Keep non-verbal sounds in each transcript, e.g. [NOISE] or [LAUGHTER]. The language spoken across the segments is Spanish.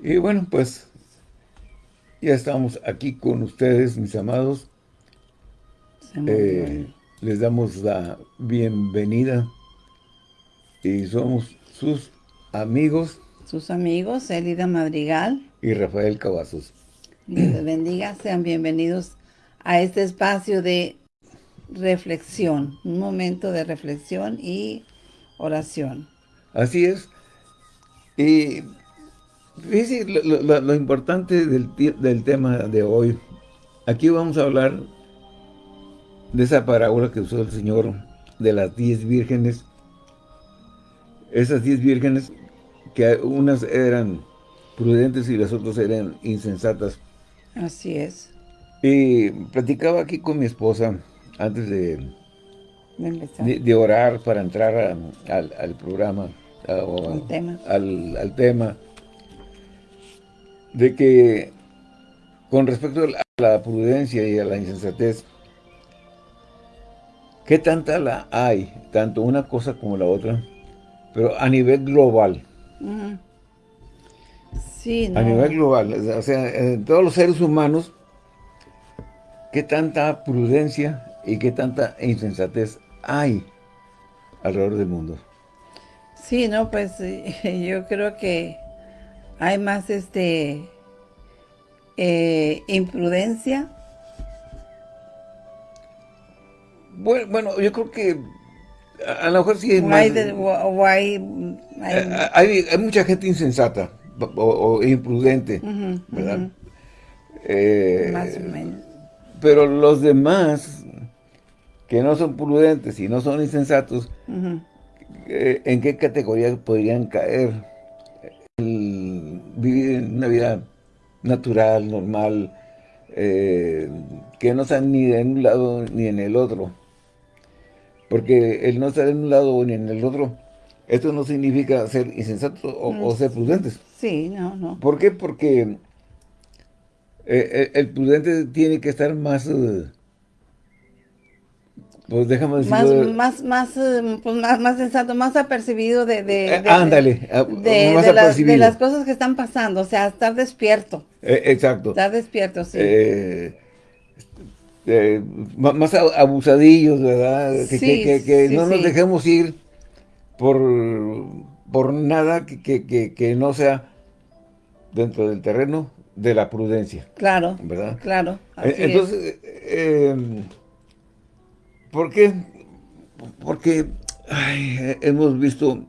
Y bueno, pues ya estamos aquí con ustedes, mis amados. Eh, les damos la bienvenida y somos sus amigos. Sus amigos, Elida Madrigal. Y Rafael Cavazos. Dios les bendiga, sean bienvenidos a este espacio de reflexión, un momento de reflexión y oración. Así es. Y fíjense lo, importante del, del, tema de hoy. Aquí vamos a hablar de esa parábola que usó el Señor de las diez vírgenes. Esas diez vírgenes que unas eran prudentes y las otras eran insensatas. Así es. Y platicaba aquí con mi esposa antes de, de, orar para entrar al, programa, al, tema. Al, tema, de que con respecto a la prudencia y a la insensatez, ¿qué tanta la hay? Tanto una cosa como la otra, pero a nivel global. Sí, A nivel global, o sea, en todos los seres humanos, ¿qué tanta prudencia y qué tanta insensatez hay alrededor del mundo? Sí, no, pues [LAUGHS] yo creo que hay más este eh, imprudencia. Bueno, yo creo que a, lo mejor sí hay, más, hay, hay, mucha gente insensata o, imprudente, ¿verdad? Eh, más o menos. Pero los demás, que no son prudentes y no son insensatos, eh, ¿en qué categoría podrían caer? vivir una vida natural, normal, eh, que no están ni en un lado ni en el otro. Porque el no estar en un lado ni en el otro, esto no significa ser insensatos o, ser prudentes. Sí, no, no. ¿Por qué? Porque eh, el prudente tiene que estar más pues déjame decirlo. Más, más, eh, pues más, más sensato, más apercibido de... de, eh, ándale, ah, de, las cosas que están pasando, o sea, estar despierto. Eh, exacto. Estar despierto, sí. más abusadillos, ¿verdad? Que, que, que no nos dejemos ir por, por nada que, que no sea dentro del terreno de la prudencia. Claro, ¿verdad? Claro, Entonces, ¿Por qué? Porque hemos visto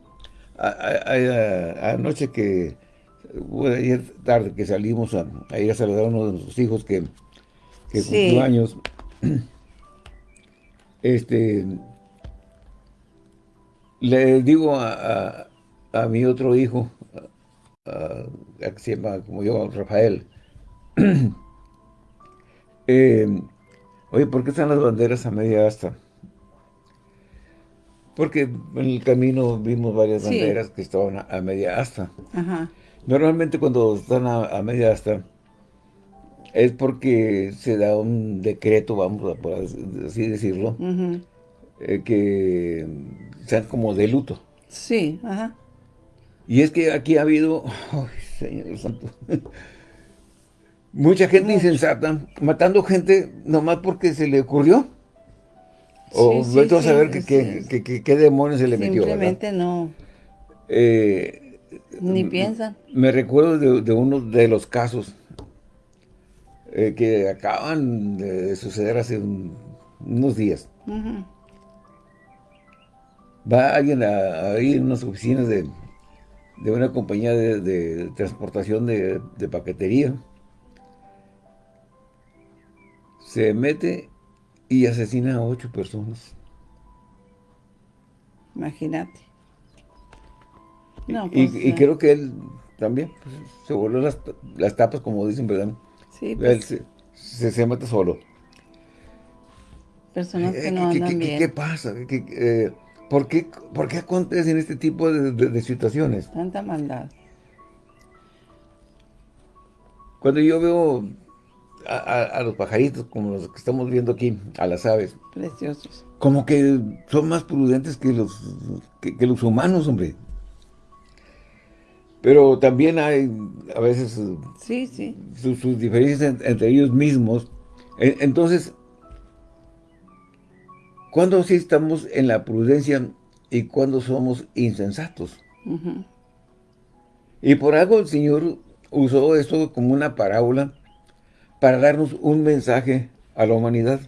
anoche que, ayer tarde que salimos a, ir a saludar a uno de nuestros hijos que, que cumplió años, este, le digo a, mi otro hijo, que se llama como yo, Rafael, [CLEARS THROAT] eh, Oye, ¿por qué están las banderas a media asta? Porque en el camino vimos varias banderas que estaban a, media asta. Normalmente cuando están a, media asta es porque se da un decreto, vamos a por así decirlo, eh, que sean como de luto. Sí, ajá. Y es que aquí ha habido, ay, Señor Santo, Mucha gente insensata, matando gente nomás porque se le ocurrió. O sí, a saber qué demonios se le metió. Simplemente no. Eh, Ni piensan. Me recuerdo de, uno de los casos eh, que acaban de suceder hace unos días. Va alguien a, ir en unas oficinas de, una compañía de, transportación de paquetería se mete y asesina a ocho personas. Imagínate. y, pues, creo que él también pues, se voló las, tapas, como dicen, ¿verdad? Sí, pues. Él se, mete solo. Personas que eh, no andan ¿qué, bien. ¿Qué, pasa? Eh, ¿por, qué, ¿Por qué acontecen este tipo de situaciones? Tanta maldad. Cuando yo veo a, los pajaritos, como los que estamos viendo aquí, a las aves. Preciosos. Como que son más prudentes que los, que, los humanos, hombre. Pero también hay a veces sí, sí. Sus, diferencias entre ellos mismos. Entonces, ¿cuándo sí estamos en la prudencia y cuándo somos insensatos? Y por algo el Señor usó esto como una parábola para darnos un mensaje a la humanidad.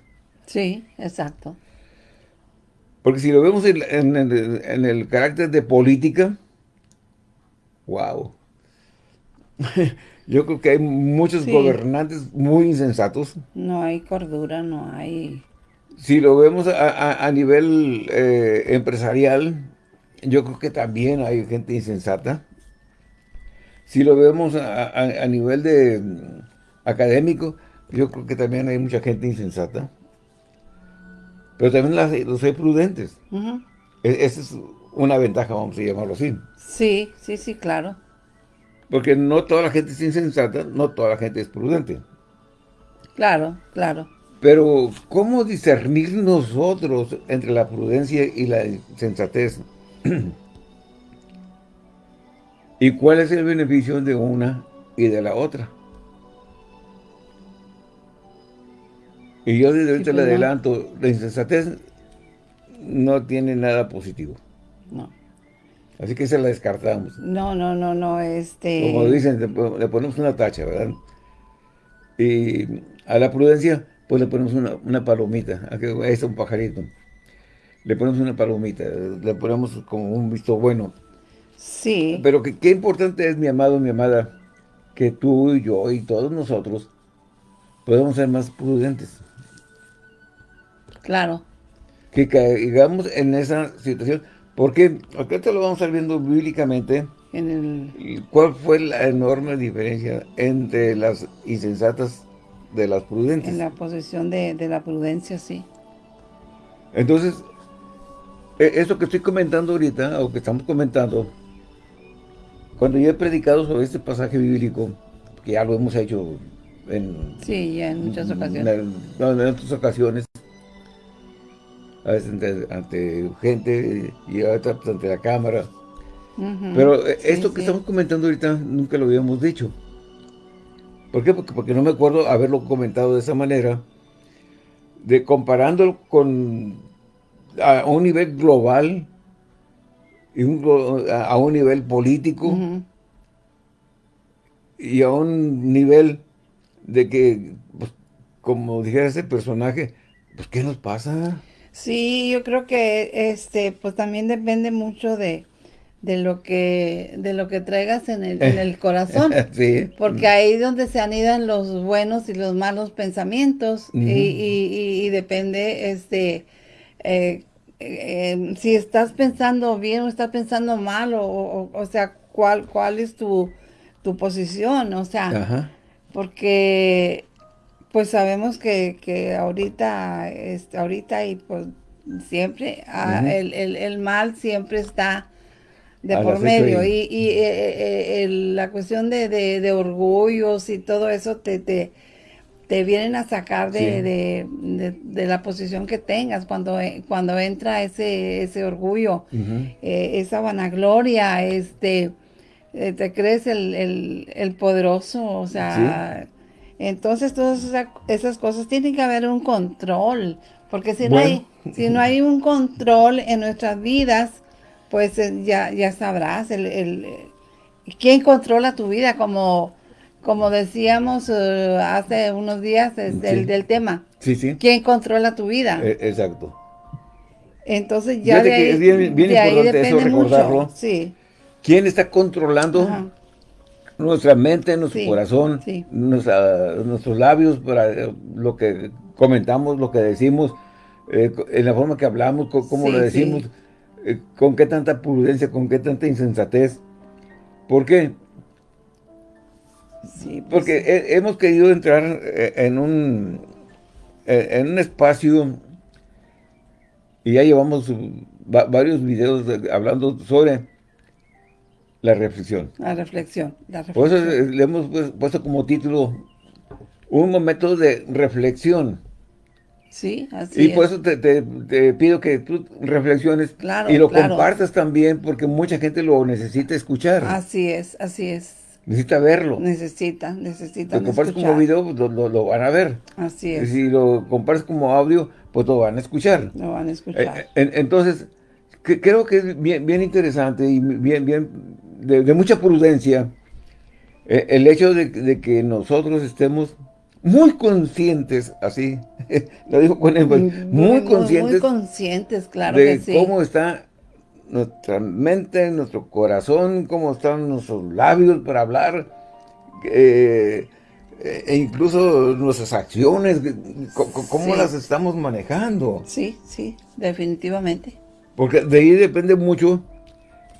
Sí, exacto. Porque si lo vemos en, el, carácter de política, wow. [LAUGHS] Yo creo que hay muchos gobernantes muy insensatos. No hay cordura, no hay... Si lo vemos a, nivel eh, empresarial, yo creo que también hay gente insensata. Si lo vemos a, nivel de mm, académico, yo creo que también hay mucha gente insensata. Pero también los hay prudentes. E, esa es una ventaja, vamos a llamarlo así. Sí, sí, sí, claro. Porque no toda la gente es insensata, no toda la gente es prudente. Claro, claro. Pero, ¿cómo discernir nosotros entre la prudencia y la sensatez? [CLEARS THROAT] ¿Y cuál es el beneficio de una y de la otra? Y yo desde ahorita le adelanto, la insensatez no tiene nada positivo. No. Así que se la descartamos. No, no, no, no, este... Como dicen, le ponemos una tacha, ¿verdad? Y a la prudencia, pues le ponemos una, palomita. Aquí es un pajarito. Le ponemos una palomita, le ponemos como un visto bueno. Sí. Pero que, qué importante es, mi amado, mi amada, que tú y yo y todos nosotros podemos ser más prudentes. Claro. Que caigamos en esa situación. Porque acá te lo vamos a estar viendo bíblicamente. En el... ¿Cuál fue la enorme diferencia entre las insensatas de las prudentes? En la posición de, de la prudencia, sí. Entonces, e, esto que estoy comentando ahorita, o que estamos comentando, cuando yo he predicado sobre este pasaje bíblico, que ya lo hemos hecho en... Sí, ya en muchas ocasiones. En, en otras ocasiones. A veces ante, gente y a veces ante la cámara. Pero eh, esto que estamos comentando ahorita nunca lo habíamos dicho. ¿Por qué? Porque, porque no me acuerdo haberlo comentado de esa manera, de comparándolo con a un nivel global, a un nivel político y a un nivel de que, pues, como dijera ese personaje, pues ¿qué nos pasa? Sí, yo creo que este, pues también depende mucho de, de lo que de lo que traigas en el, en el corazón. [LAUGHS] sí. Porque ahí es donde se anidan los buenos y los malos pensamientos. y, y, y, depende este eh, eh, si estás pensando bien o estás pensando mal, o, o, sea, cuál, cuál es tu, tu posición, o sea, porque pues sabemos que, que ahorita, este, ahorita y pues siempre, ah, el, el, el, mal siempre está de por medio. y, y eh, eh, la cuestión de, de, de, orgullos y todo eso te, te, te vienen a sacar de, de, la posición que tengas cuando, eh, cuando entra ese, ese orgullo, eh, esa vanagloria, este, eh, te crees el, el, poderoso, o sea, entonces todas esas, cosas tienen que haber un control, porque si no hay, si no hay un control en nuestras vidas, pues ya, ya sabrás el, el, quién controla tu vida como como decíamos eh, hace unos días, del, tema. Sí, sí. ¿Quién controla tu vida? E, exacto. Entonces ya de ahí, es bien, bien importante eso recordarlo. Sí. ¿Quién está controlando nuestra mente, nuestro corazón, nuestros labios, para eh, lo que comentamos, lo que decimos, eh, en la forma que hablamos, cómo lo decimos, con qué tanta prudencia, con qué tanta insensatez? ¿Por qué? Pues Porque hemos querido entrar eh, en un, eh, en un espacio y ya llevamos varios videos hablando sobre la reflexión. La reflexión. Por eso le hemos puesto como título un momento de reflexión. Sí, así Y por eso te, pido que tú reflexiones y lo compartas también porque mucha gente lo necesita escuchar. Así es, así es. Necesita verlo. Necesita, necesita Lo compartes como video, pues, lo, van a ver. Así es. si lo compartes como audio, pues lo van a escuchar. Lo van a escuchar. Eh, entonces, creo que es bien, bien interesante y bien, bien de, mucha prudencia eh, el hecho de, que nosotros estemos muy conscientes, así, [LAUGHS] lo digo con énfasis, muy, conscientes. Muy conscientes, claro de que cómo está nuestra mente, nuestro corazón, cómo están nuestros labios para hablar, eh, e incluso nuestras acciones, cómo las estamos manejando. Sí, sí, definitivamente. Porque de ahí depende mucho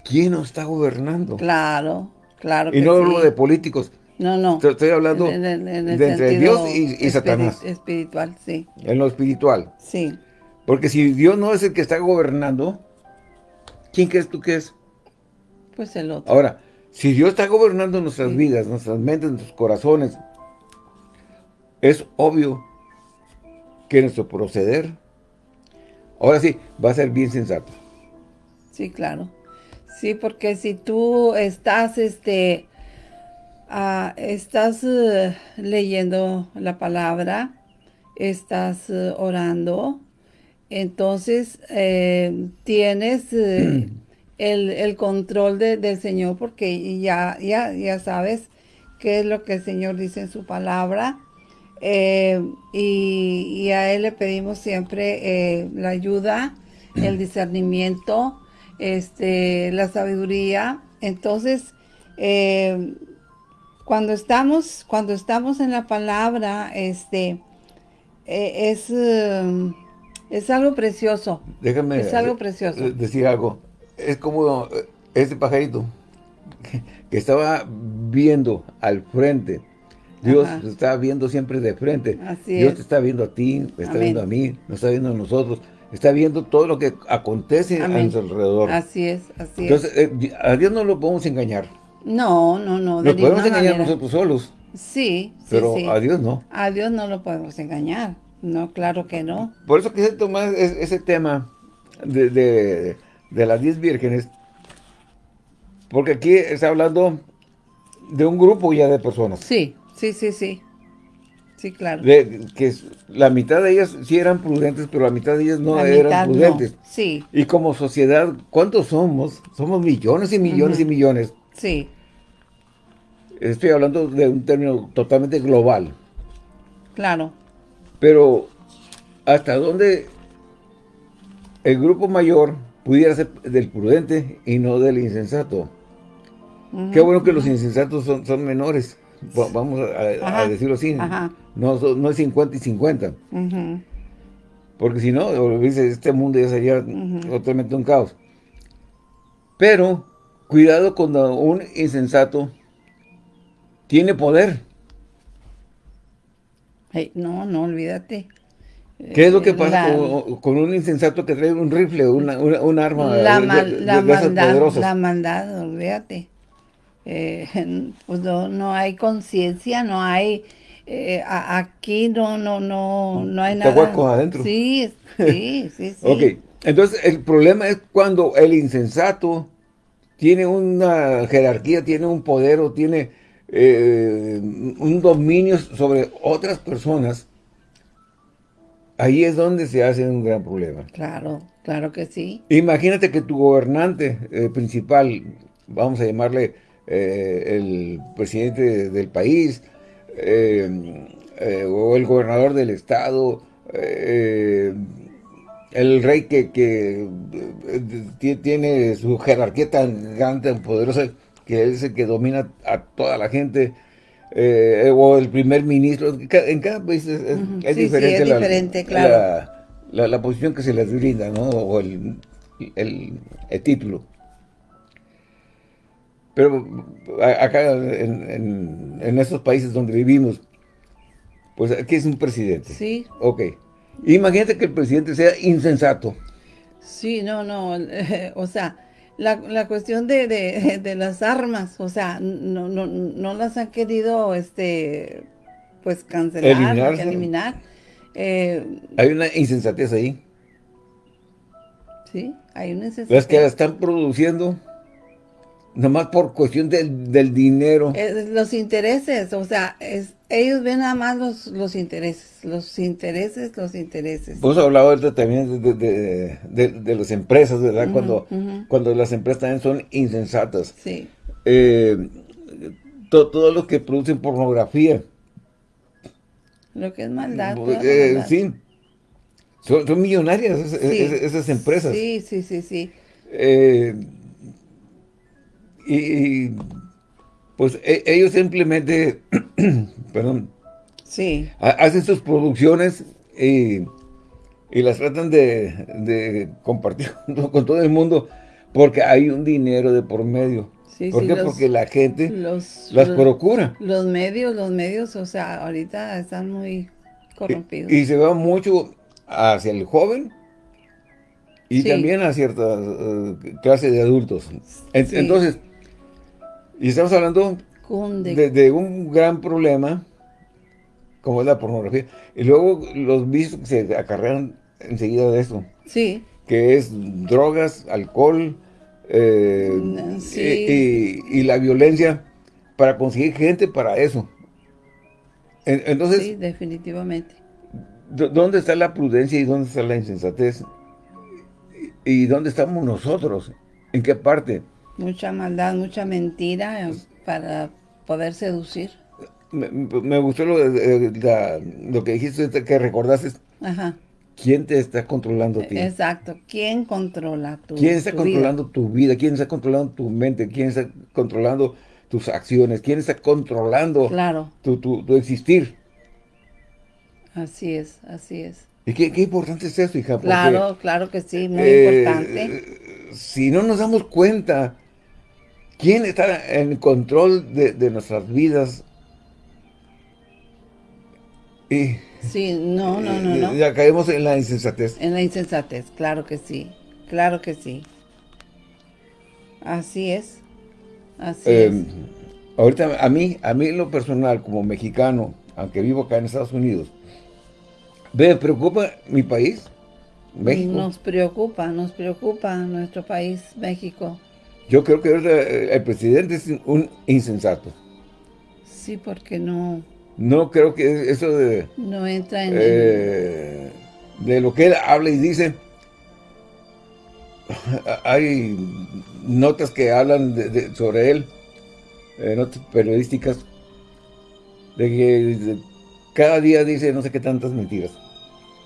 quién nos está gobernando. Claro, claro Y no hablo de políticos. No, no. Estoy hablando de entre Dios y, Satanás. Espiritual, sí. En lo espiritual. Sí. Porque si Dios no es el que está gobernando, ¿Quién crees tú que es? Pues el otro. Ahora, si Dios está gobernando nuestras vidas, nuestras mentes, nuestros corazones, es obvio que nuestro proceder, ahora sí, va a ser bien sensato. Sí, claro. Sí, porque si tú estás, este, ah, estás eh, leyendo la palabra, estás eh, orando, entonces eh, tienes eh, [CLEARS THROAT] el, control del Señor porque ya, ya, ya sabes qué es lo que el Señor dice en su palabra. Eh, y, a Él le pedimos siempre la ayuda, el [CLEARS THROAT] discernimiento, este, la sabiduría. Entonces, cuando estamos, cuando estamos en la palabra, este, es es algo precioso. Déjame es algo precioso. decir algo. Es como este pajarito que, estaba viendo al frente. Dios está viendo siempre de frente. Dios te está viendo a ti, está viendo a mí, nos está viendo a nosotros. Está viendo todo lo que acontece a nuestro alrededor. Así es, así Entonces, eh, a Dios no lo podemos engañar. No, no, no. Nos podemos engañar nosotros solos. Sí, sí, Pero a Dios no. A Dios no lo podemos engañar. No, claro que no. Por eso quise tomar ese tema de, de, las 10 vírgenes, porque aquí está hablando de un grupo ya de personas. Sí, sí, sí, sí. Sí, claro. De, que la mitad de ellas sí eran prudentes, pero la mitad de ellas no eran prudentes. Sí. Y como sociedad, ¿cuántos somos? Somos millones y millones y millones. Sí. Estoy hablando de un término totalmente global. Claro. Pero, ¿hasta dónde el grupo mayor pudiera ser del prudente y no del insensato? Qué bueno que los insensatos son, son menores, vamos a, decirlo así. No, no es 50 y 50. Porque si no, este mundo ya sería totalmente un caos. Pero, cuidado cuando un insensato tiene poder no, no, olvídate. ¿Qué es lo que pasa con, un insensato que trae un rifle, una, una, arma la, la maldad, La maldad, olvídate. Eh, [LAUGHS] pues no, hay conciencia, no hay... Eh, aquí no, no, no, no hay nada. adentro. Sí, sí, [LAUGHS] sí, sí. ok, entonces el problema es cuando el insensato tiene una jerarquía, tiene un poder o tiene eh, un dominio sobre otras personas, ahí es donde se hace un gran problema. Claro, claro que sí. Imagínate que tu gobernante eh, principal, vamos a llamarle eh, el presidente del país, o el gobernador del estado, el rey que, que tiene su jerarquía tan grande, tan poderosa, que es el que domina a toda la gente, eh, o el primer ministro, en cada país es, diferente, la, diferente claro. la, posición que se les brinda, ¿no? O el, título. Pero acá en, en, estos países donde vivimos, pues aquí es un presidente. Sí. Ok. Imagínate que el presidente sea insensato. Sí, no, no, [LAUGHS] o sea, la, la cuestión de, de, las armas, o sea, no, no, no las han querido, este, pues cancelar, eliminar. Eh, hay una insensatez ahí. Sí, hay una insensatez. Las que la están produciendo nomás por cuestión del, del dinero. los intereses, o sea, es, ellos ven nada más los, los intereses, los intereses, los intereses. Vos hablado también de, de, de, las empresas, ¿verdad? cuando, cuando las empresas también son insensatas. Sí. Eh, todo lo que producen pornografía. Lo que es maldad. Eh, sí. Son, millonarias esas, empresas. Sí, sí, sí, sí. Eh, y, pues e, ellos simplemente, [CLEARS THROAT] perdón, sí. hacen sus producciones y, las tratan de, compartir [LAUGHS] con todo el mundo porque hay un dinero de por medio. ¿Por qué? porque la gente las procura. Los medios, los medios, o sea, ahorita están muy corrompidos. Y, se va mucho hacia el joven y también a cierta uh, clase de adultos. Entonces, y estamos hablando de, un gran problema, como es la pornografía. Y luego los vicios que se acarrean enseguida de eso. Sí. Que es drogas, alcohol, eh, y, la violencia para conseguir gente para eso. Entonces, sí, definitivamente. ¿Dónde está la prudencia y dónde está la insensatez? ¿Y dónde estamos nosotros? ¿En qué parte? Mucha maldad, mucha mentira para poder seducir. Me, gustó lo, lo, que dijiste, que recordaste. Ajá. ¿Quién te está controlando a ti? Exacto. ¿Quién controla tu ¿Quién está controlando tu vida? ¿Quién está controlando tu mente? ¿Quién está controlando tus acciones? ¿Quién está controlando claro. tu, tu, existir? Así es, así es. ¿Y qué, importante es eso, hija? claro, claro que sí, muy eh, importante. Si no nos damos cuenta ¿Quién está en control de, nuestras vidas? Y, sí, no, no, no, no. Ya caemos en la insensatez. En la insensatez, claro que sí. Claro que sí. Así es. Así em, es. Ahorita, a mí, a mí en lo personal, como mexicano, aunque vivo acá en Estados Unidos, ¿me preocupa mi país? México. Nos preocupa, nos preocupa nuestro país, México. Yo creo que eh, el presidente es un insensato. Sí, porque no... No creo que eso de... No entra en... Eh, de lo que él habla y dice... [LAUGHS] Hay notas que hablan sobre él, eh, notas periodísticas, de que cada día dice no sé qué tantas mentiras.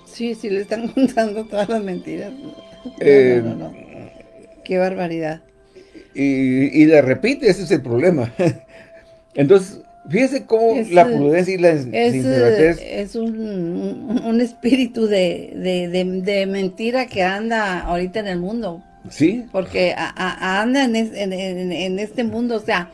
Sí, sí, le están [LAUGHS] contando todas las mentiras. no, no, Qué barbaridad y, y la repite, ese es el problema. [LAUGHS] Entonces, fíjese cómo la prudencia y la es, Es un, un espíritu de, de, de, mentira que anda ahorita en el mundo. Sí. Porque anda en, en, en, este mundo, o sea,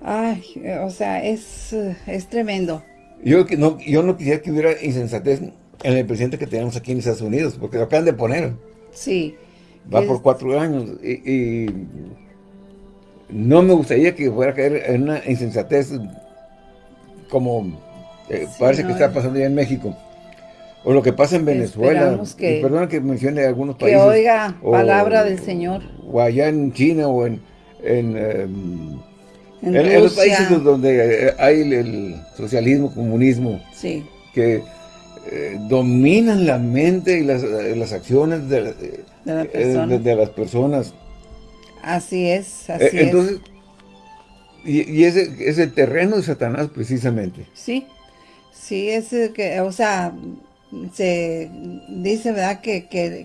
ay, o sea, es, es tremendo. Yo no, yo no quisiera que hubiera insensatez en el presidente que tenemos aquí en Estados Unidos, porque lo acaban de poner. Sí. Va por cuatro años y, no me gustaría que fuera a caer en una insensatez como eh, parece que está pasando ya en México. O lo que pasa en Venezuela. Que, perdona que mencione algunos países. Que oiga palabra del Señor. O allá en China o en... En, em, en, los países donde eh, hay el, socialismo, comunismo. Sí. Que eh, dominan la mente y las, las acciones de, de, las personas. Así es, así Entonces, Y, ese es el terreno de Satanás precisamente. Sí, sí, es que, o sea, se dice, ¿verdad? Que, que,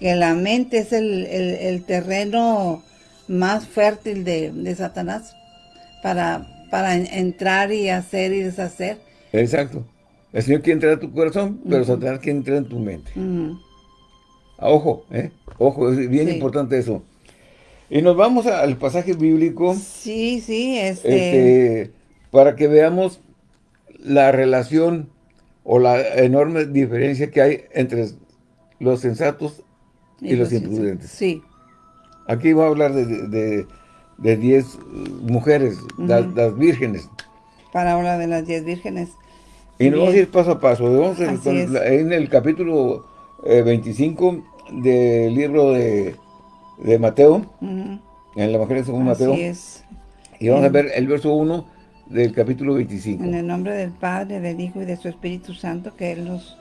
que, la mente es el, terreno más fértil de, Satanás para, para entrar y hacer y deshacer. Exacto. El Señor quiere entrar a tu corazón, pero Satanás quiere entrar en tu mente. Ah, ojo, ¿eh? Ojo, es bien importante eso. Y nos vamos al pasaje bíblico. Sí, sí, este... este... para que veamos la relación o la enorme diferencia que hay entre los sensatos y, los, imprudentes. Sí. Aquí va a hablar de, de, diez mujeres, las, vírgenes. Para hablar de las diez vírgenes. Y nos vamos a ir paso a paso. Vamos en el capítulo 25 eh, del libro de, de Mateo, en el Evangelio según Mateo. Es. Y vamos a ver el verso 1 del capítulo 25. En el nombre del Padre, del Hijo y de su Espíritu Santo, que Él nos,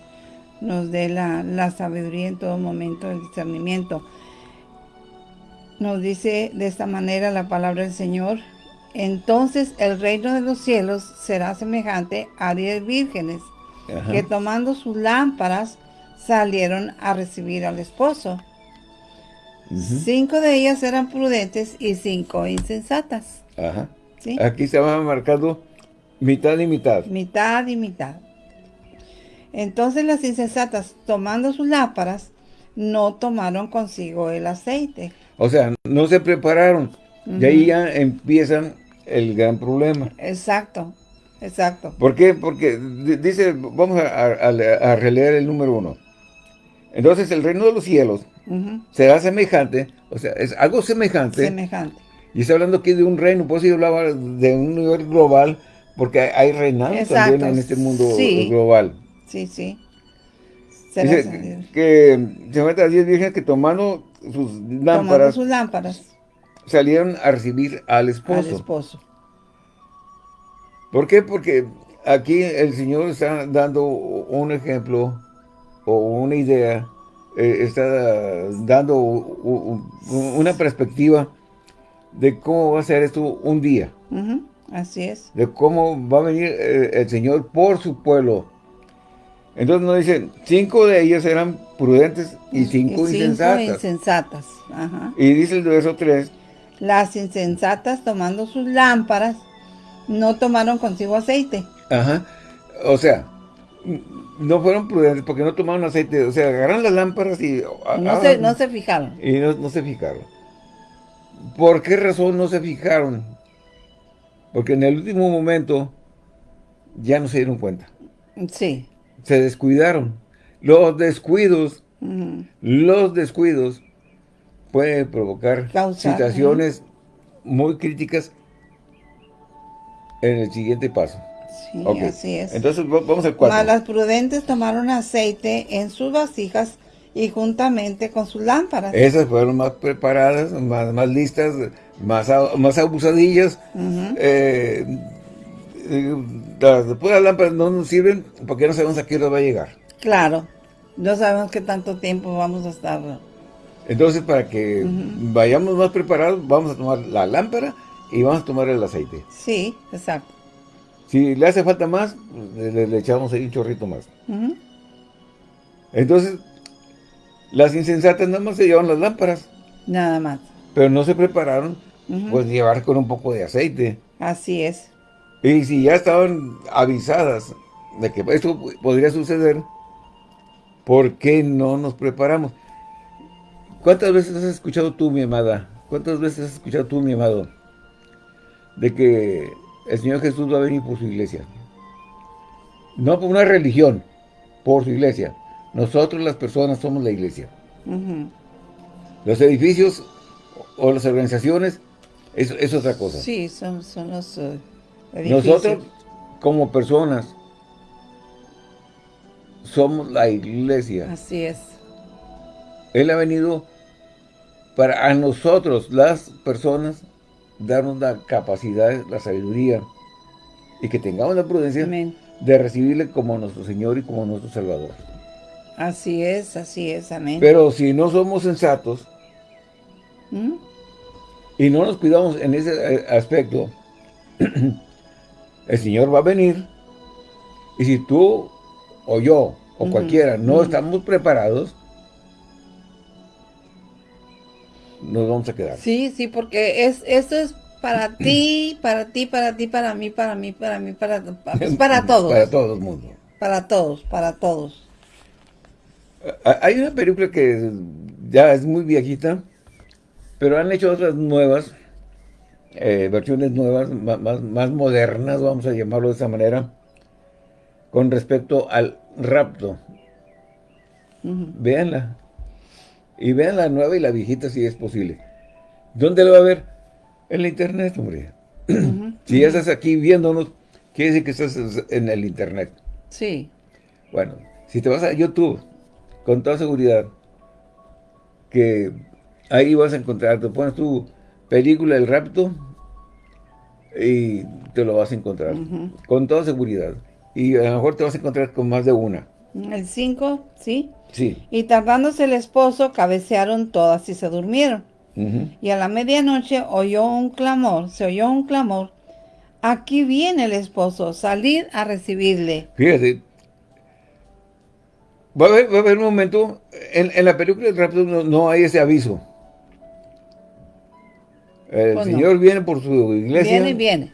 nos dé la, la sabiduría en todo momento, el discernimiento. Nos dice de esta manera la palabra del Señor. Entonces el reino de los cielos será semejante a diez vírgenes que tomando sus lámparas salieron a recibir al esposo. Cinco de ellas eran prudentes y cinco insensatas. Ajá. Aquí se va marcado mitad y mitad. Mitad y mitad. Entonces las insensatas, tomando sus lámparas, no tomaron consigo el aceite. O sea, no se prepararon. Y ahí ya empiezan el gran problema. Exacto, exacto. ¿Por qué? Porque dice, vamos a, releer el número uno. Entonces el reino de los cielos será semejante, o sea, es algo semejante. Semejante. Y está hablando aquí de un reino, por eso yo hablaba de un nivel global, porque hay reinados también en este mundo global. Sí, sí. Dice que se mete a 10 vírgenes que tomando sus lámparas, tomando sus lámparas salieron a recibir al esposo. Al esposo. ¿Por qué? Porque aquí el Señor está dando un ejemplo o una idea, eh, está dando una perspectiva de cómo va a ser esto un día. Así es. De cómo va a venir eh, el Señor por su pueblo. Entonces nos dicen, cinco de ellas eran prudentes y cinco, y cinco insensatas. Y dice el verso 3. Las insensatas tomando sus lámparas no tomaron consigo aceite. Ajá. O sea, no fueron prudentes porque no tomaron aceite. O sea, agarraron las lámparas y... No, se, no se fijaron. Y no se fijaron. ¿Por qué razón no se fijaron? Porque en el último momento ya no se dieron cuenta. Sí. Se descuidaron. Los descuidos, los descuidos pueden provocar situaciones muy críticas en el siguiente paso. Sí, así es. Entonces vamos al cuarto. Las prudentes tomaron aceite en sus vasijas y juntamente con sus lámparas. Esas fueron más preparadas, más, más listas, más, más abusadillas. Eh, eh, después las lámparas no nos sirven porque no sabemos a qué hora va a llegar. Claro, no sabemos qué tanto tiempo vamos a estar. Entonces, para que vayamos más preparados, vamos a tomar la lámpara y vamos a tomar el aceite. Sí, exacto. Si le hace falta más, le, echamos ahí un chorrito más. Entonces, las insensatas nada más se llevan las lámparas. Nada más. Pero no se prepararon, pues llevar con un poco de aceite. Así es. Y si ya estaban avisadas de que esto podría suceder, ¿por qué no nos preparamos? ¿Cuántas veces has escuchado tú, mi amada? ¿Cuántas veces has escuchado tú, mi amado? De que el Señor Jesús va a venir por su iglesia. No por una religión, por su iglesia. Nosotros las personas somos la iglesia. Los edificios o las organizaciones es, otra cosa. Sí, son, los eh, edificios. Nosotros como personas somos la iglesia. Así es. Él ha venido para a nosotros, las personas, darnos la capacidad, la sabiduría y que tengamos la prudencia de recibirle como nuestro Señor y como nuestro Salvador. Así es, así es, amén. Pero si no somos sensatos ¿Mm? y no nos cuidamos en ese eh, aspecto, [CLEARS THROAT] el Señor va a venir y si tú o yo o cualquiera no estamos preparados, nos vamos a quedar. Sí, sí, porque es esto es para [CLEARS THROAT] ti, para ti, para ti, para mí, para mí, para mí, para, para [CLEARS THROAT] todos. Para todo el mundo. Para todos, para todos. Hay una película que ya es muy viejita, pero han hecho otras nuevas, eh, versiones nuevas, más, modernas, vamos a llamarlo de esa manera, con respecto al rapto. Véanla. Y vean la nueva y la viejita si es posible. ¿Dónde lo va a ver? En la internet, hombre. [CLEARS THROAT] si ya estás aquí viéndonos, quiere decir que estás en el internet. Sí. Bueno, si te vas a YouTube, con toda seguridad, que ahí vas a encontrar, te pones tu película El Rapto y te lo vas a encontrar, con toda seguridad. Y a lo mejor te vas a encontrar con más de una. El 5, ¿sí? Sí. Y tardándose el esposo, cabecearon todas y se durmieron. Y a la medianoche oyó un clamor, se oyó un clamor. Aquí viene el esposo, salir a recibirle. Fíjate, va a haber, un momento, en, la película del rapto no, hay ese aviso. El pues Señor viene por su iglesia. Viene, viene.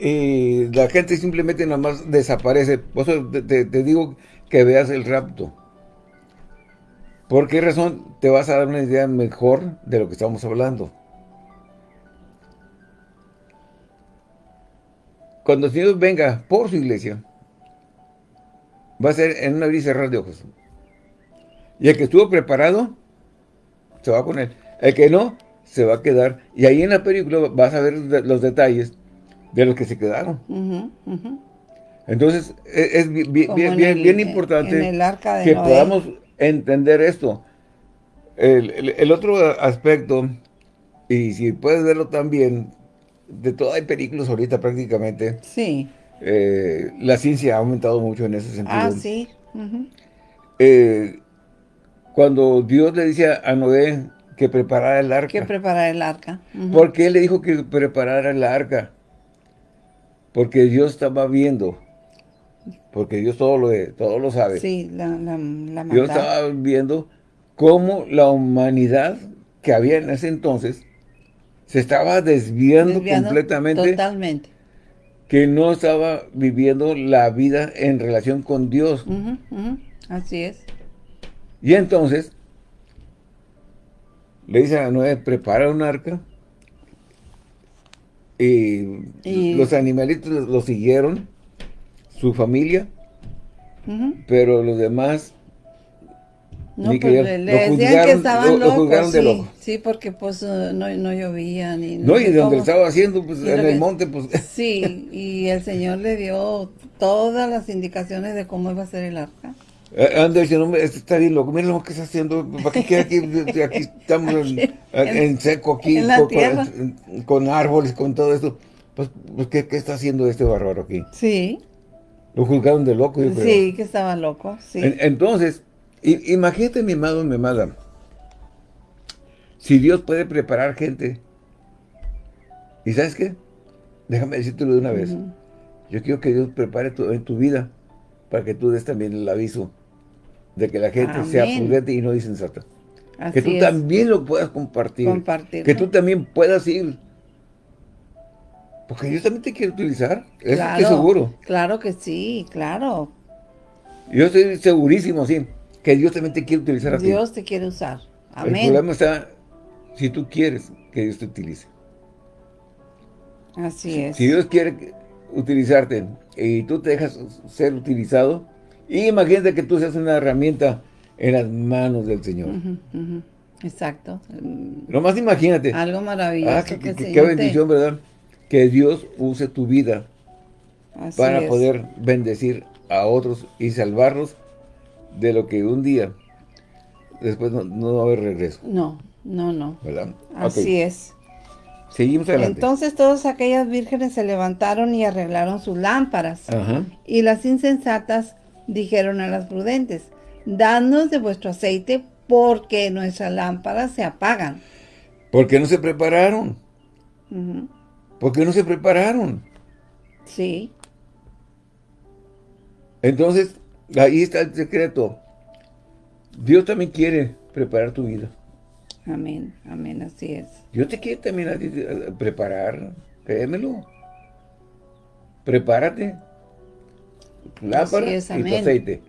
Y la gente simplemente nada más desaparece. Por eso te, te digo que veas el rapto. ¿Por qué razón te vas a dar una idea mejor de lo que estamos hablando? Cuando el Señor venga por su iglesia, va a ser en una abrir y cerrar de ojos. Y el que estuvo preparado, se va con él. El que no, se va a quedar. Y ahí en la película vas a ver los detalles de los que se quedaron. Entonces, e, es, bien, bien, importante que podamos entender esto. El, otro aspecto, y si puedes verlo también, de todo hay películas ahorita prácticamente. Sí. Eh, la ciencia ha aumentado mucho en ese sentido. Ah, sí. Eh, cuando Dios le dice a Noé que preparara el arca. Que preparara el arca. ¿Por qué le dijo que preparara el arca? Porque Dios estaba viendo porque Dios todo lo, todo lo sabe. Sí, la, la, la Dios estaba viendo cómo la humanidad que había en ese entonces se estaba desviando, completamente. Totalmente. Que no estaba viviendo la vida en relación con Dios. Así es. Y entonces, le dice a Noé, prepara un arca. Y, los animalitos lo siguieron su familia, pero los demás no, pues le, decían que estaban locos, sí, sí, porque pues uh, no, no, llovía ni... No, y de donde lo estaba haciendo, pues en el monte, pues... [LAUGHS] Sí, y el Señor le dio todas las indicaciones de cómo iba a ser el arca. Eh, anda diciendo, este está bien loco, mira lo que está haciendo, ¿para qué queda aquí? [LAUGHS] Aquí estamos en, seco, aquí, con, con, árboles, con todo esto. Pues, pues ¿qué, ¿qué está haciendo este bárbaro aquí? Sí. Lo juzgaron de loco, yo creo. Sí, que estaba loco, sí. entonces, imagínate, mi amado, mi amada, si Dios puede preparar gente, ¿y sabes qué? Déjame decírtelo de una vez. Yo quiero que Dios prepare tu, en tu vida para que tú des también el aviso de que la gente sea prudente y no insensata. Que tú también lo puedas compartir. Compartir. Que tú también puedas ir porque Dios también te quiere utilizar. Eso claro, seguro. Claro que sí, claro. Yo estoy segurísimo, sí, que Dios también te quiere utilizar a ti. Dios te quiere usar. Amén. El problema está si tú quieres que Dios te utilice. Así es. Si Dios quiere utilizarte y tú te dejas ser utilizado, imagínate que tú seas una herramienta en las manos del Señor. Exacto. Nomás imagínate. Algo maravilloso. Ah, qué bendición, ¿verdad? Que Dios use tu vida para poder bendecir a otros y salvarlos de lo que un día después no, va a haber regreso. No, no, no. ¿Verdad? Así es. Seguimos adelante. Entonces todas aquellas vírgenes se levantaron y arreglaron sus lámparas. Y las insensatas dijeron a las prudentes, danos de vuestro aceite porque nuestras lámparas se apagan. Porque no se prepararon. Porque no se prepararon. Sí. Entonces, ahí está el secreto. Dios también quiere preparar tu vida. Amén, amén, así es. Dios te quiere también preparar, créemelo. Prepárate. Lámpara y tu aceite.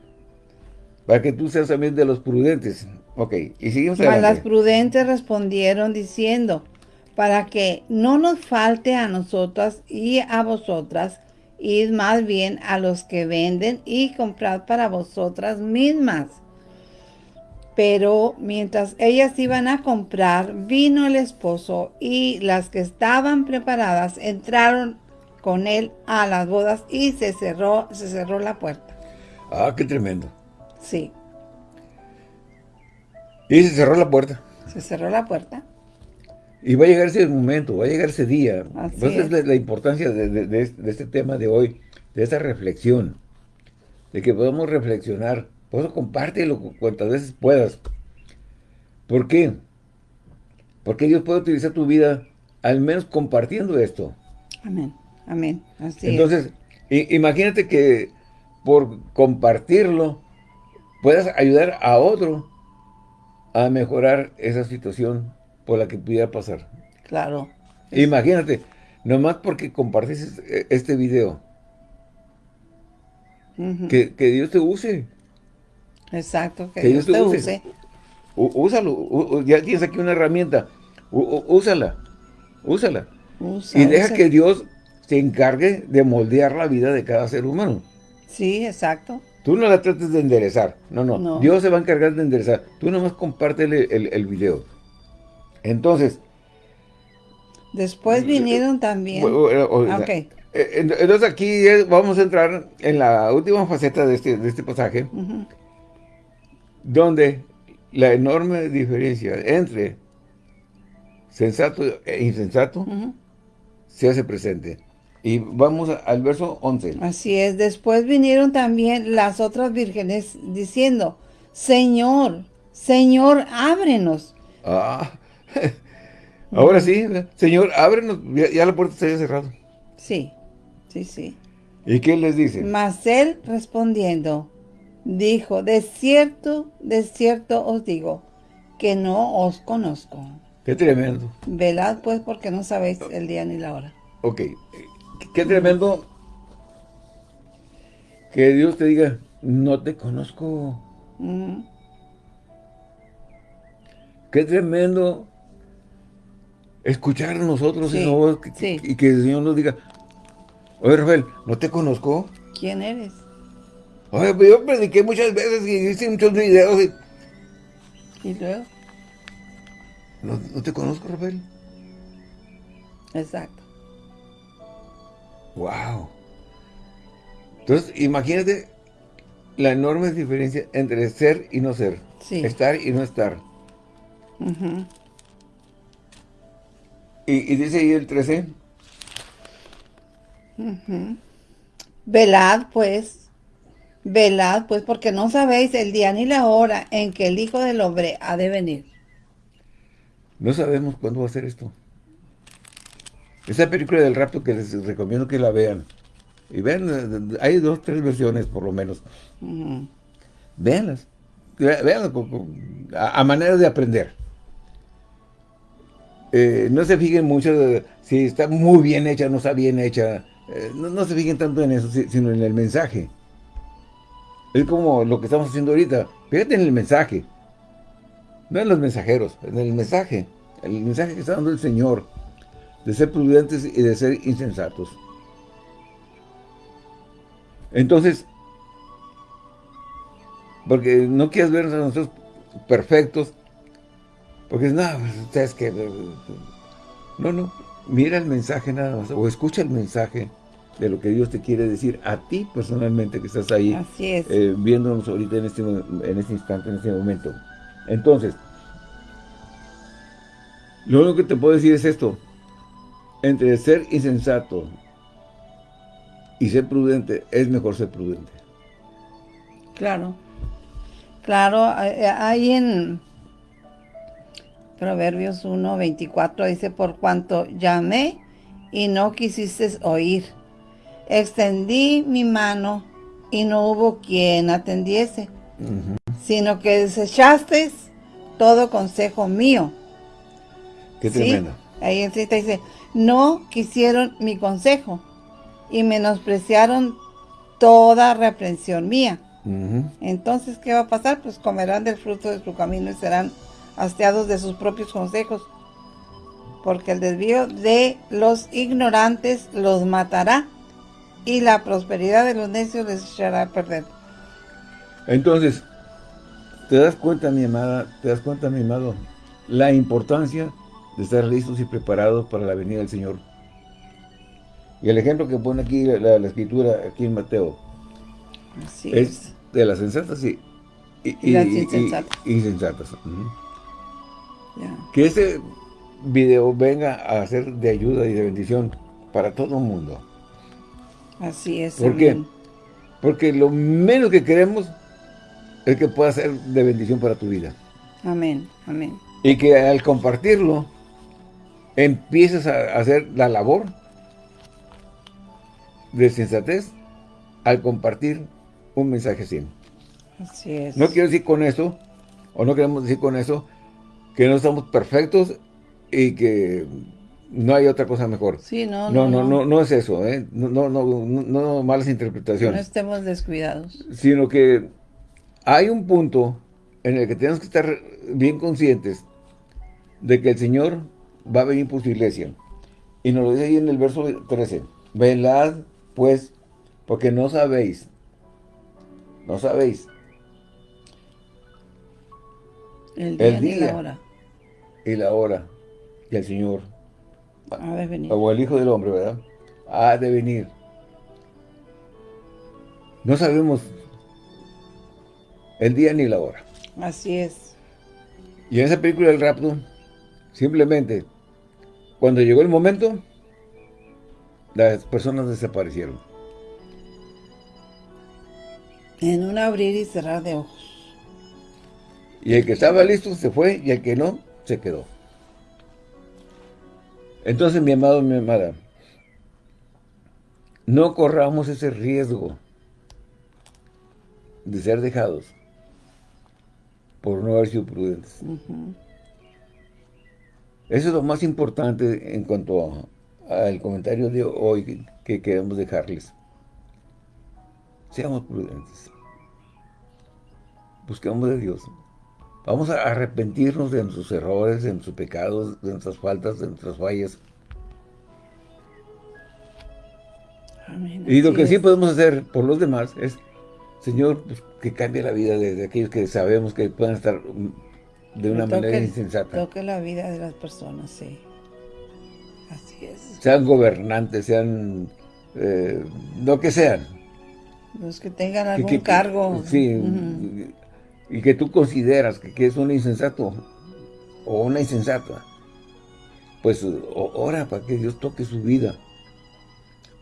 Para que tú seas también de los prudentes. Ok, y seguimos adelante. las prudentes respondieron diciendo, para que no nos falte a nosotras y a vosotras, id más bien a los que venden y comprad para vosotras mismas. Pero mientras ellas iban a comprar, vino el esposo y las que estaban preparadas entraron con él a las bodas y se cerró, se cerró la puerta. Ah, qué tremendo. Sí. Y se cerró la puerta. Se cerró la puerta. Y va a llegar ese momento, va a llegar ese día. Así Entonces es. la, importancia de, este tema de hoy, de esa reflexión, de que podamos reflexionar. Por eso compártelo cuantas veces puedas. ¿Por qué? Porque Dios puede utilizar tu vida al menos compartiendo esto. Amén, amén. Así Entonces, imagínate que por compartirlo puedas ayudar a otro a mejorar esa situación por la que pudiera pasar. Claro. Imagínate, nomás porque compartiste este video, que, Dios te use. Exacto, que, Dios, te use. Úsalo, ya tienes aquí una herramienta, úsala, úsala. y deja que Dios se encargue de moldear la vida de cada ser humano. Sí, exacto. Tú no la trates de enderezar. No, no, Dios se va a encargar de enderezar. Tú nomás compártele el, el video. Entonces... Después vinieron también... Eh, entonces aquí vamos a entrar en la última faceta de este, de este pasaje, donde la enorme diferencia entre sensato e insensato se hace presente. Y vamos al verso 11. Así es. Después vinieron también las otras vírgenes diciendo, Señor, Señor, ábrenos. Ah, [LAUGHS] ahora sí, Señor, ábrenos. Ya, la puerta se había cerrado. Sí, sí, sí. ¿Y qué les dice? Mas él respondiendo, dijo, de cierto, de cierto os digo, que no os conozco. Qué tremendo. Velad pues porque no sabéis el día ni la hora. Ok, Qué tremendo que Dios te diga, no te conozco. Qué tremendo escuchar a nosotros y que el Señor nos diga, oye Rafael, ¿no te conozco? ¿Quién eres? Oye, pues yo prediqué muchas veces y hice muchos videos. Y, ¿Y luego? ¿No, ¿No te conozco, Rafael? Exacto. Wow. Entonces, imagínate la enorme diferencia entre ser y no ser. Estar y no estar. Y, dice ahí el 13. Velad, pues. Velad, pues, porque no sabéis el día ni la hora en que el Hijo del Hombre ha de venir. No sabemos cuándo va a ser esto. Esa película del rapto que les recomiendo que la vean. Y vean, hay dos, tres versiones por lo menos. Uh Véanlas. a, manera de aprender. Eh, no se fijen mucho si está muy bien hecha, no está bien hecha. Eh, no, se fijen tanto en eso, sino en el mensaje. Es como lo que estamos haciendo ahorita. Fíjate en el mensaje. No en los mensajeros, en el mensaje. El mensaje que está dando el Señor de ser prudentes y de ser insensatos. Entonces, porque no quieres vernos a nosotros perfectos, porque no, pues, ustedes que... No, no, mira el mensaje nada más, o escucha el mensaje de lo que Dios te quiere decir a ti personalmente que estás ahí eh, viéndonos ahorita en este, en este instante, en este momento. Entonces, lo único que te puedo decir es esto, entre ser insensato y ser prudente, es mejor ser prudente. Claro. Claro, hay en Proverbios 1, 24, dice, por cuanto llamé y no quisiste oír. Extendí mi mano y no hubo quien atendiese, sino que desechaste todo consejo mío. Qué tremendo. Ahí en dice, no quisieron mi consejo y menospreciaron toda reprensión mía. Entonces, ¿qué va a pasar? Pues comerán del fruto de su camino y serán hastiados de sus propios consejos. Porque el desvío de los ignorantes los matará y la prosperidad de los necios les echará a perder. Entonces, ¿te das cuenta, mi amada? ¿Te das cuenta, mi amado? La importancia de estar listos y preparados para la venida del Señor. Y el ejemplo que pone aquí la, escritura, aquí en Mateo, Así es, de las sensatas y, y, las insensatas. insensatas. Que este video venga a ser de ayuda y de bendición para todo el mundo. Así es. ¿Por qué? Porque lo menos que queremos es que pueda ser de bendición para tu vida. Amén, amén. Y que al compartirlo, empieces a hacer la labor de sensatez al compartir un mensaje así. Así es. No quiero decir con eso, o no queremos decir con eso, que no estamos perfectos y que no hay otra cosa mejor. Sí, no, no, no, no, no, es eso, ¿eh? No, no, no, no, malas interpretaciones. No estemos descuidados. Sino que hay un punto en el que tenemos que estar bien conscientes de que el Señor va a venir por su iglesia. Y nos lo dice ahí en el verso 13. Velad, pues, porque no sabéis, no sabéis. El día, la hora. Y la hora. Y el Señor. Ha de venir. O el Hijo del Hombre, ¿verdad? Ha de venir. No sabemos el día ni la hora. Así es. Y en esa película del rapto, simplemente, cuando llegó el momento, las personas desaparecieron. En un abrir y cerrar de ojos. Y el que estaba listo se fue y el que no, se quedó. Entonces, mi amado, mi amada, no corramos ese riesgo de ser dejados por no haber sido prudentes. Eso es lo más importante en cuanto al comentario de hoy que queremos dejarles. Seamos prudentes. Busquemos de Dios. Vamos a arrepentirnos de nuestros errores, de nuestros pecados, de nuestras faltas, de nuestras fallas. y lo que sí podemos hacer por los demás es Señor, pues, que cambie la vida de, aquellos que sabemos que pueden estar de una manera insensata. Toque la vida de las personas, sí. Así es. Sean gobernantes, sean eh, lo que sean. Los que tengan algún cargo. Sí, y que tú consideras que, es un insensato o una insensata. Pues ora para que Dios toque su vida.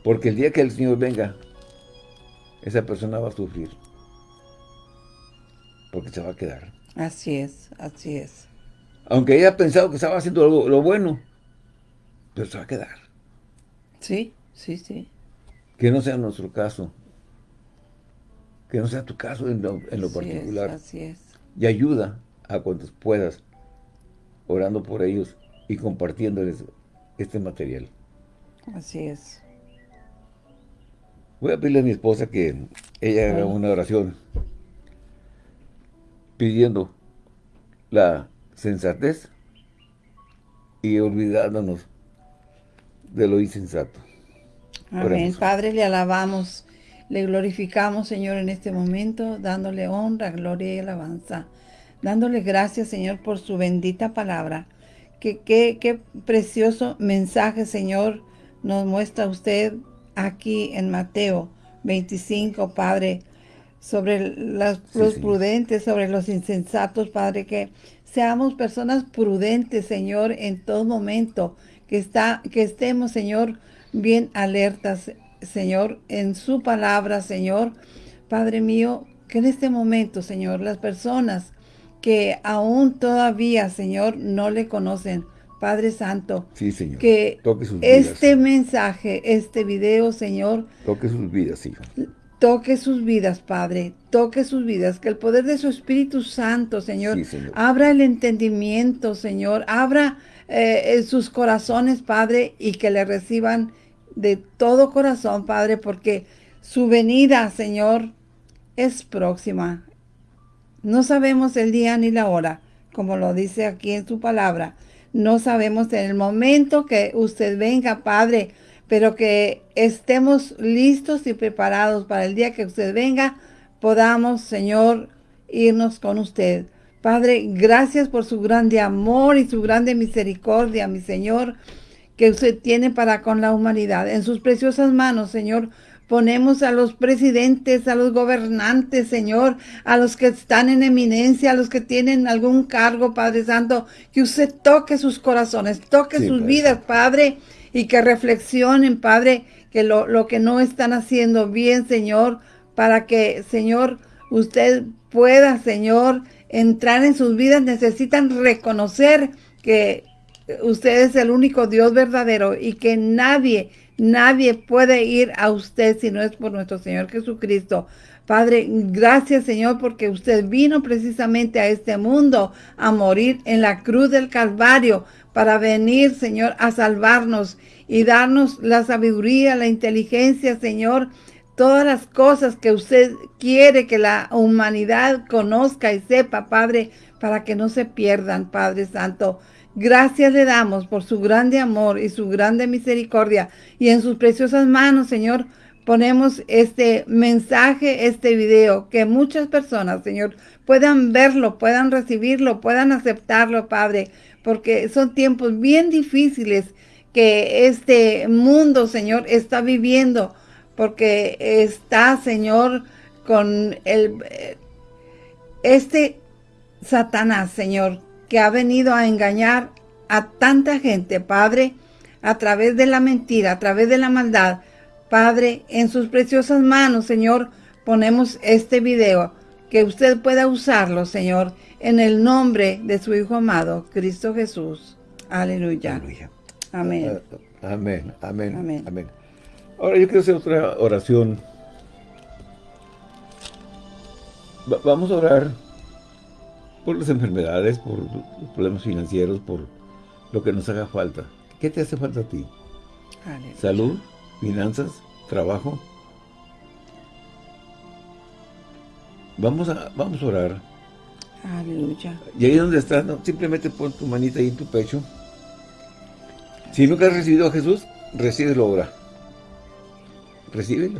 Porque el día que el Señor venga, esa persona va a sufrir. Porque se va a quedar. Así es, así es. Aunque ella ha pensado que estaba haciendo lo, bueno, pero se va a quedar. Sí, sí, sí. Que no sea nuestro caso. Que no sea tu caso en lo, particular. así es. Y ayuda a cuantos puedas, orando por ellos y compartiéndoles este material. Así es. Voy a pedirle a mi esposa que ella haga una oración pidiendo la sensatez y olvidándonos de lo insensato. Amén. Padre, le alabamos, le glorificamos, Señor, en este momento, dándole honra, gloria y alabanza. Dándole gracias, Señor, por su bendita palabra. Que, qué precioso mensaje, Señor, nos muestra usted aquí en Mateo 25, Padre, sobre los prudentes, sobre los insensatos, Padre, que seamos personas prudentes, Señor, en todo momento, que, está, que estemos, Señor, bien alertas, Señor, en su palabra, Señor. Padre mío, que en este momento, Señor, las personas que aún todavía, Señor, no le conocen, Padre Santo, sí, Señor. que este mensaje, este video, Señor, toque sus vidas, Hijo. Toque sus vidas, Padre, toque sus vidas, que el poder de su Espíritu Santo, Señor, abra el entendimiento, Señor, abra eh, sus corazones, Padre, y que le reciban de todo corazón, Padre, porque su venida, Señor, es próxima. No sabemos el día ni la hora, como lo dice aquí en su palabra, no sabemos en el momento que usted venga, Padre, pero que estemos listos y preparados para el día que usted venga, podamos, Señor, irnos con usted. Padre, gracias por su grande amor y su grande misericordia, mi Señor, que usted tiene para con la humanidad. En sus preciosas manos, Señor, Ponemos a los presidentes, a los gobernantes, Señor, a los que están en eminencia, a los que tienen algún cargo, Padre Santo, que usted toque sus corazones, toque sus vidas, Padre, y que reflexionen, Padre, que lo, lo que no están haciendo bien, Señor, para que, Señor, usted pueda, Señor, entrar en sus vidas, necesitan reconocer que usted es el único Dios verdadero y que nadie, nadie puede ir a usted si no es por nuestro Señor Jesucristo. Padre, gracias Señor porque usted vino precisamente a este mundo a morir en la cruz del Calvario para venir, Señor, a salvarnos y darnos la sabiduría, la inteligencia, Señor, todas las cosas que usted quiere que la humanidad conozca y sepa, Padre, para que no se pierdan, Padre Santo. Gracias le damos por su grande amor y su grande misericordia. Y en sus preciosas manos, Señor, ponemos este mensaje, este video, que muchas personas, Señor, puedan verlo, puedan recibirlo, puedan aceptarlo, Padre, porque son tiempos bien difíciles que este mundo, Señor, está viviendo, porque está, Señor, con el, este Satanás, Señor, que ha venido a engañar a tanta gente, Padre, a través de la mentira, a través de la maldad. Padre, en sus preciosas manos, Señor, ponemos este video, que usted pueda usarlo, Señor, en el nombre de su Hijo amado, Cristo Jesús. Aleluya. Amén. Amén, amén, amén, amén. Ahora yo quiero hacer otra oración. vamos a orar por las enfermedades, por los problemas financieros, por lo que nos haga falta. ¿Qué te hace falta a ti? Salud, finanzas, trabajo. Vamos a, vamos a orar. Aleluya. Y ahí donde estás, simplemente pon tu manita ahí en tu pecho. Si nunca has recibido a Jesús, recíbelo ahora. Recíbelo.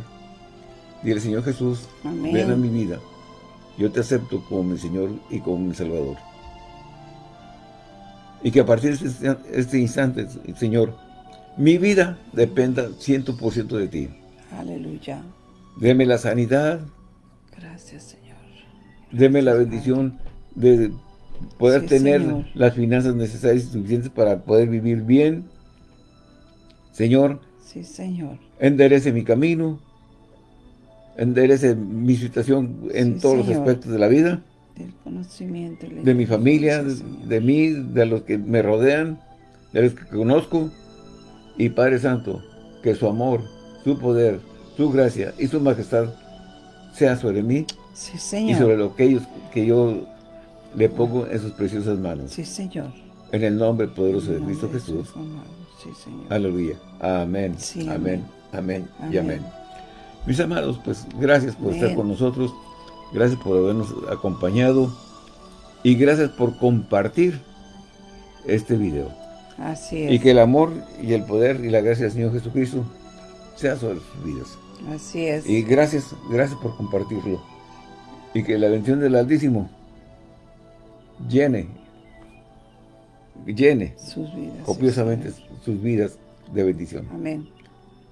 Dile, Señor Jesús, ven a mi vida. Yo te acepto como mi Señor y como mi Salvador. Y que a partir de este, este instante, Señor, mi vida dependa 100% de ti. Aleluya. Deme la sanidad. Gracias, Señor. Deme la bendición de poder tener las finanzas necesarias y suficientes para poder vivir bien. Señor. Sí, Señor. Enderece mi camino enderece mi situación en todos los aspectos de la vida. Del conocimiento. De mi familia, de, mí, de los que me rodean, de los que conozco. Y Padre Santo, que su amor, su poder, su gracia y su majestad sea sobre mí sí, señor. y sobre lo que, ellos, que yo le pongo en sus preciosas manos. Sí, Señor. En el nombre poderoso de Cristo Jesús. Sí, señor. Aleluya. Amén. amén. Amén. Y amén. Mis amados, pues gracias por estar con nosotros, gracias por habernos acompañado y gracias por compartir este video. Así es. Y que el amor y el poder y la gracia del Señor Jesucristo sea sobre sus vidas. Así es. Y gracias, gracias por compartirlo. Y que la bendición del Altísimo llene, llene sus vidas, copiosamente sus vidas de bendición. Amén.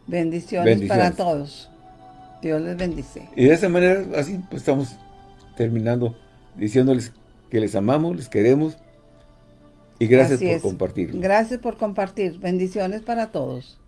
Bendiciones, para todos. Dios les bendice. Y de esa manera, así, pues estamos terminando diciéndoles que les amamos, les queremos y gracias por compartir. Gracias por compartir. Bendiciones para todos.